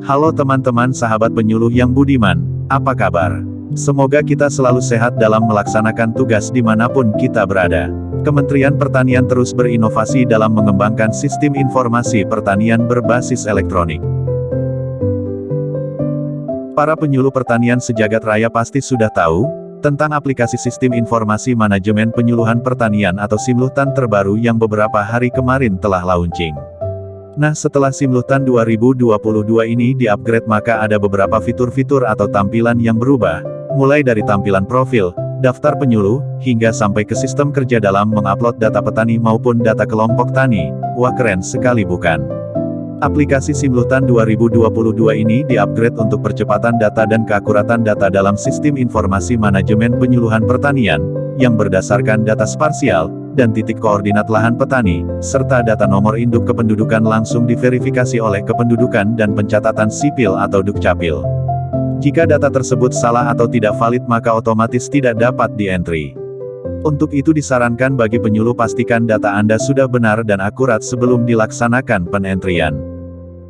Halo teman-teman sahabat penyuluh yang budiman, apa kabar? Semoga kita selalu sehat dalam melaksanakan tugas di mana pun kita berada. Kementerian Pertanian terus berinovasi dalam mengembangkan sistem informasi pertanian berbasis elektronik. Para penyuluh pertanian sejagat raya pasti sudah tahu, tentang aplikasi Sistem Informasi Manajemen Penyuluhan Pertanian atau Simlutan terbaru yang beberapa hari kemarin telah launching. Nah setelah Simlutan 2022 ini di-upgrade maka ada beberapa fitur-fitur atau tampilan yang berubah, mulai dari tampilan profil, daftar penyuluh, hingga sampai ke sistem kerja dalam mengupload data petani maupun data kelompok tani, wah keren sekali bukan? Aplikasi Simlutan 2022 ini di-upgrade untuk percepatan data dan keakuratan data dalam sistem informasi manajemen penyuluhan pertanian, yang berdasarkan data sparsial, dan titik koordinat lahan petani, serta data nomor induk kependudukan langsung diverifikasi oleh kependudukan dan pencatatan sipil atau Dukcapil. Jika data tersebut salah atau tidak valid maka otomatis tidak dapat di-entry. Untuk itu disarankan bagi penyuluh pastikan data Anda sudah benar dan akurat sebelum dilaksanakan penentrian.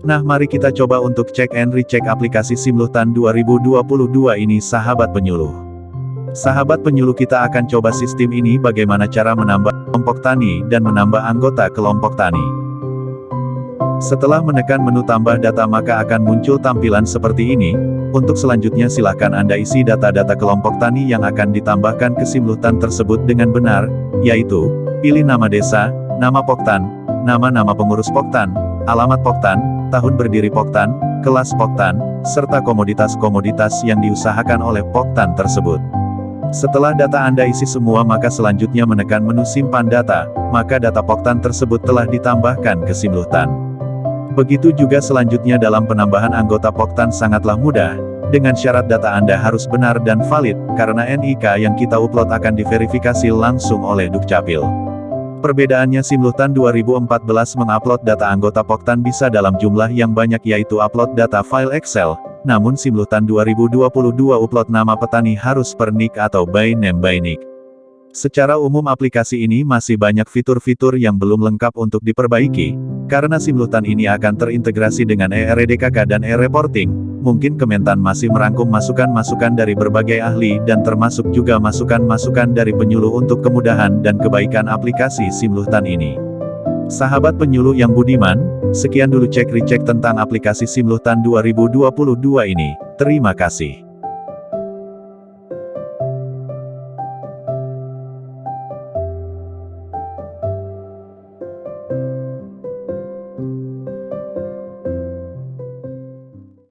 Nah mari kita coba untuk cek and recheck aplikasi Simlutan 2022 ini sahabat penyuluh. Sahabat penyuluh kita akan coba sistem ini bagaimana cara menambah kelompok tani dan menambah anggota kelompok tani. Setelah menekan menu tambah data maka akan muncul tampilan seperti ini, untuk selanjutnya silahkan Anda isi data-data kelompok tani yang akan ditambahkan ke simlutan tersebut dengan benar, yaitu, pilih nama desa, nama poktan, nama-nama pengurus poktan, alamat poktan, tahun berdiri poktan, kelas poktan, serta komoditas-komoditas yang diusahakan oleh poktan tersebut. Setelah data Anda isi semua maka selanjutnya menekan menu simpan data, maka data Poktan tersebut telah ditambahkan ke Simlutan. Begitu juga selanjutnya dalam penambahan anggota Poktan sangatlah mudah, dengan syarat data Anda harus benar dan valid, karena NIK yang kita upload akan diverifikasi langsung oleh Dukcapil. Perbedaannya Simlutan 2014 mengupload data anggota Poktan bisa dalam jumlah yang banyak yaitu upload data file Excel, namun Simlutan 2022 upload nama petani harus per nick atau by name by nick. Secara umum aplikasi ini masih banyak fitur-fitur yang belum lengkap untuk diperbaiki, karena Simlutan ini akan terintegrasi dengan ERDKK dan e-reporting, mungkin Kementan masih merangkum masukan-masukan dari berbagai ahli dan termasuk juga masukan-masukan dari penyuluh untuk kemudahan dan kebaikan aplikasi Simlutan ini. Sahabat penyuluh yang budiman, sekian dulu cek recek tentang aplikasi Simlutan 2022 ini. Terima kasih.